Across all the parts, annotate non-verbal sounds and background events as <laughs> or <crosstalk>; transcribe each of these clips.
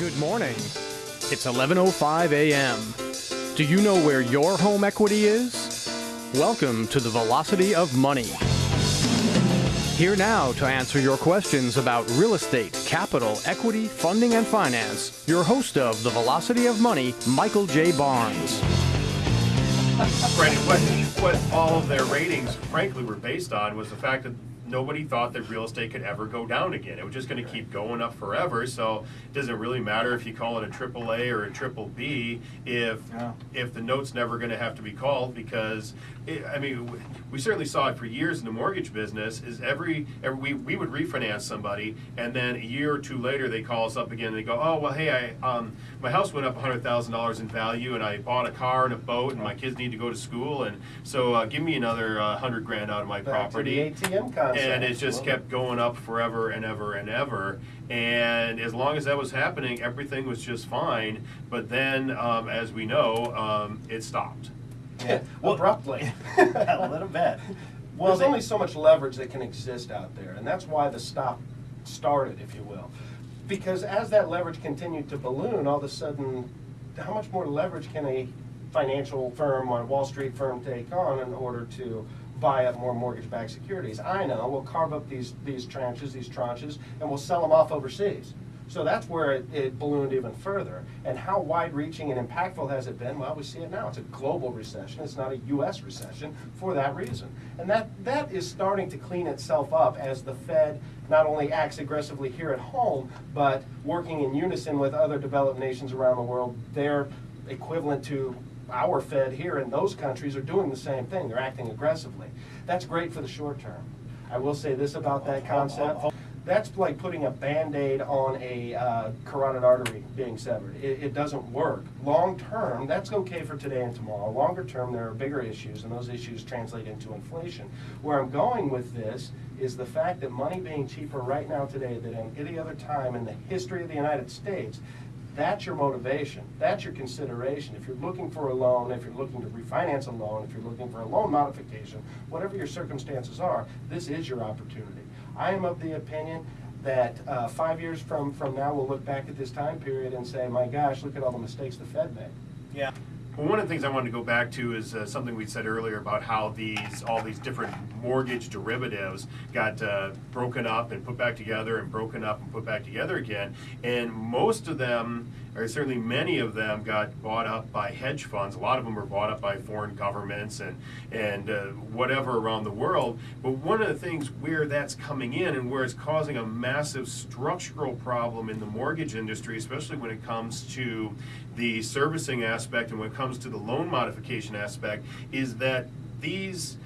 Good morning. It's 11:05 a.m. Do you know where your home equity is? Welcome to the Velocity of Money. Here now to answer your questions about real estate, capital, equity, funding, and finance, your host of the Velocity of Money, Michael J. Barnes. Brandon, what, what all of their ratings, frankly, were based on was the fact that nobody thought that real estate could ever go down again. It was just going to keep going up forever. So it doesn't really matter if you call it a triple A or a triple B if Yeah. if the note's never going to have to be called because it, I mean we, certainly saw it for years in the mortgage business. Is every, every we, we would refinance somebody and then a year or two later they call us up again and they go oh well hey I um my house went up hundred thousand dollars in value and I bought a car and a boat and my kids need to go to school and so uh, give me another uh, hundred grand out of my Back to property the ATM concept. And it just kept going up forever and ever and ever. And as long as that was happening, everything was just fine. But then, um, as we know, um, it stopped. Yeah, Well- abruptly. <laughs> a <laughs> little bit. Well, There's they- only so much leverage that can exist out there, and that's why the stop started, if you will. Because as that leverage continued to balloon, all of a sudden, how much more leverage can a financial firm or Wall Street firm take on in order to buy up more mortgage-backed securities? I know, we'll carve up these, these tranches, these tranches, and we'll sell them off overseas. So that's where it, it ballooned even further. And how wide-reaching and impactful has it been? Well, we see it now. It's a global recession. It's not a U.S. recession for that reason. And that, that is starting to clean itself up as the Fed not only acts aggressively here at home, but working in unison with other developed nations around the world. They're equivalent to our Fed here in those countries are doing the same thing. They're acting aggressively. That's great for the short term. I will say this about that concept. That's like putting a Band-Aid on a uh, carotid artery being severed. It, it doesn't work. Long term, that's okay for today and tomorrow. Longer term, there are bigger issues, and those issues translate into inflation. Where I'm going with this is the fact that money being cheaper right now today than at any other time in the history of the United States that's your motivation. That's your consideration. If you're looking for a loan, if you're looking to refinance a loan, if you're looking for a loan modification, whatever your circumstances are, this is your opportunity. I am of the opinion that uh, five years from, from now, we'll look back at this time period and say, my gosh, look at all the mistakes the Fed made. Yeah. Well, one of the things I wanted to go back to is uh, something we said earlier about how these all these different mortgage derivatives got uh, broken up and put back together and broken up and put back together again. And most of them, or certainly many of them, got bought up by hedge funds. A lot of them were bought up by foreign governments and and uh, whatever around the world. But one of the things where that's coming in and where it's causing a massive structural problem in the mortgage industry, especially when it comes to the servicing aspect and when it comes to the loan modification aspect, is that these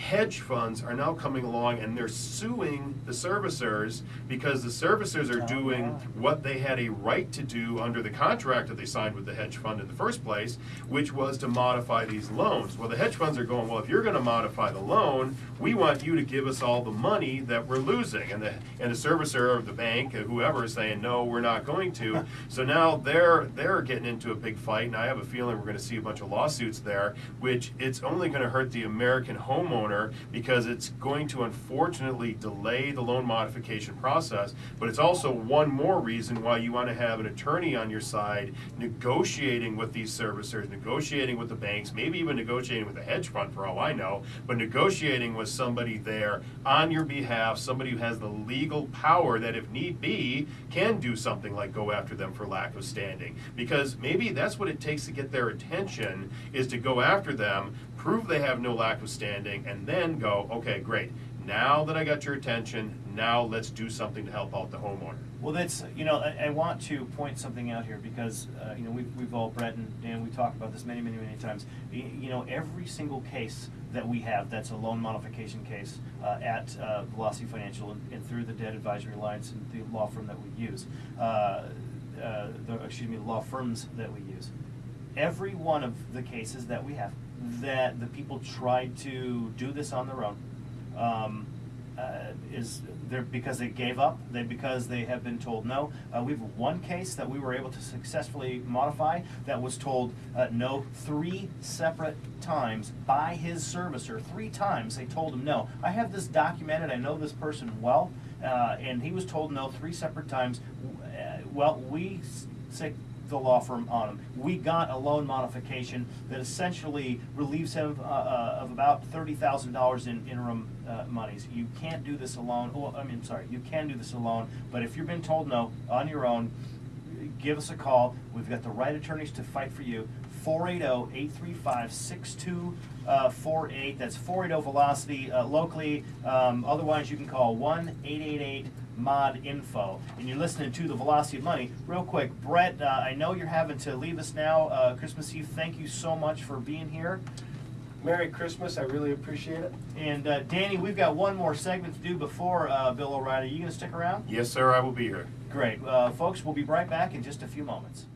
hedge funds are now coming along and they're suing the servicers because the servicers are Oh, doing what they had a right to do under the contract that they signed with the hedge fund in the first place, which was to modify these loans. Well, the hedge funds are going, well, if you're going to modify the loan, we want you to give us all the money that we're losing. And the and the servicer of the bank, uh, whoever, is saying, no, we're not going to. <laughs> so now they're they're getting into a big fight, and I have a feeling we're going to see a bunch of lawsuits there, which it's only going to hurt the American homeowner because it's going to unfortunately delay the loan modification process. But it's also one more reason why you want to have an attorney on your side negotiating with these servicers, negotiating with the banks, maybe even negotiating with a hedge fund for all I know, but negotiating with somebody there on your behalf, somebody who has the legal power that if need be can do something like go after them for lack of standing. Because maybe that's what it takes to get their attention is to go after them, prove they have no lack of standing, and then go, okay, great. Now that I got your attention, now let's do something to help out the homeowner. Well, that's, you know, I, I want to point something out here because, uh, you know, we've, we've all, Brett and Dan, we've talked about this many, many, many times. You know, every single case that we have that's a loan modification case uh, at uh, Velocity Financial and, and through the Debt Advisory Alliance and the law firm that we use, uh, uh, the, excuse me, law firms that we use. Every one of the cases that we have that the people tried to do this on their own, um, uh, is there because they gave up, they because they have been told no. Uh, we have one case that we were able to successfully modify that was told uh, no three separate times by his servicer. Three times they told him no. I have this documented. I know this person well, uh, and he was told no three separate times. Uh, well, we say the law firm on him. We got a loan modification that essentially relieves him uh, uh, of about thirty thousand dollars in interim uh, monies. You can't do this alone. Well, I mean, sorry, you can do this alone. But if you've been told no on your own, give us a call. We've got the right attorneys to fight for you. 480-835-6248. That's 480 Velocity uh, locally. Um, otherwise, you can call 1-888-MOD-INFO. And you're listening to the Velocity of Money. Real quick, Brett, uh, I know you're having to leave us now. Uh, Christmas Eve, thank you so much for being here. Merry Christmas, I really appreciate it. And uh, Danny, we've got one more segment to do before uh, Bill O'Reilly. Are you going to stick around? Yes, sir, I will be here. Great. Uh, folks, we'll be right back in just a few moments.